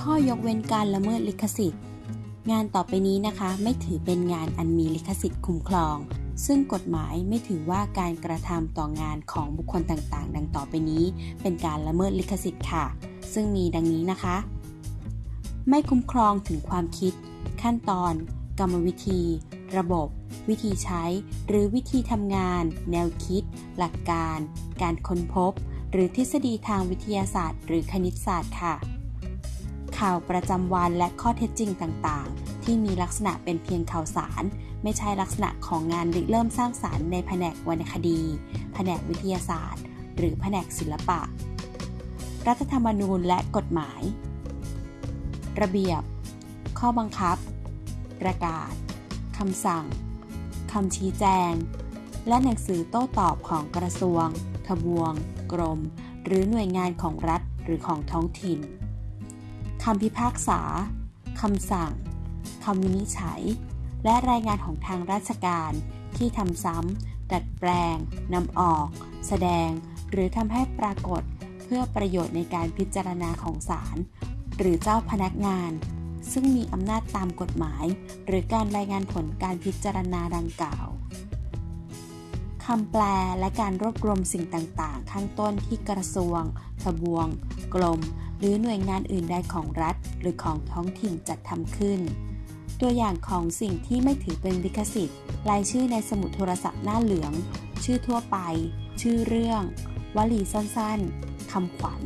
ข้อยกเว้นการละเมิดลิขสิทธิ์ งานต่อไปนี้นะคะไม่ถือเป็นงานอันมีลิขสิทธิ์คุ้มครอง ซึ่งกฎหมายไม่ถือว่าการกระทำต่องานของบุคคลต่างๆ ดังต่อไปนี้ เป็นการละเมิดลิขสิทธิ์ค่ะ ซึ่งมีดังนี้นะคะ ไม่คุ้มครองถึงความคิด ขั้นตอน กรรมวิธี ระบบ วิธีใช้ หรือวิธีทำงาน แนวคิด หลักการ การค้นพบ หรือทฤษฎีทางวิทยาศาสตร์ หรือคณิตศาสตร์ค่ะ ข่าวประจำวันและข้อเท็จจริงต่างๆ ที่มีลักษณะเป็นเพียงข่าวสาร ไม่ใช่ลักษณะของงานริเริ่มสร้างสารรค์ในแผนกวรรณคดี แผนกวิทยาศาสตร์ หรือแผนกศิลปะ รัฐธรรมนูญและกฎหมาย ระเบียบ ข้อบังคับ ประกาศคำสั่งคำชี้แจง และหนังสือโต้ตอบของกระทรวง ทบวง กรม หรือหน่วยงานของรัฐหรือของท้องถิ่น คำพิพากษา คำสั่ง คำวินิจฉัย และรายงานของทางราชการที่ทำซ้ำ ดัดแปลง นำออก แสดง หรือทำให้ปรากฏเพื่อประโยชน์ในการพิจารณาของศาลหรือเจ้าพนักงาน ซึ่งมีอำนาจตามกฎหมาย หรือการรายงานผลการพิจารณาดังกล่าว คำแปลและการรวบรวมสิ่งต่างๆ ข้างต้นที่กระทรวง ทบวงกรมหรือหน่วยงานอื่นใดของรัฐ หรือของท้องถิ่นจัดทำขึ้น ตัวอย่างของสิ่งที่ไม่ถือเป็นลิขสิทธิ์รายชื่อในสมุดโทรศัพท์หน้าเหลือง ชื่อทั่วไป ชื่อเรื่อง วลีสั้นๆคำขวัญ